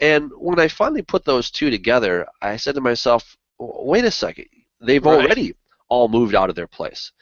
And when I finally put those two together, I said to myself, wait a second, they've Right. already all moved out of their place.